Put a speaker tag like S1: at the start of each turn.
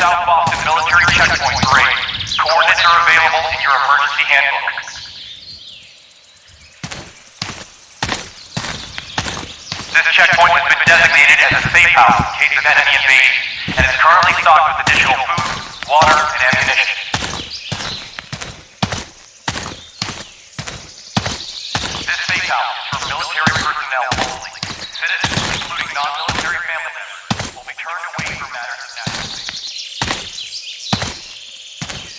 S1: South Boston Military Checkpoint Parade. Coordinates are available in your emergency handbook. This checkpoint has been designated as a safe house in case of enemy invasion, and is currently stocked with additional food, water, and ammunition.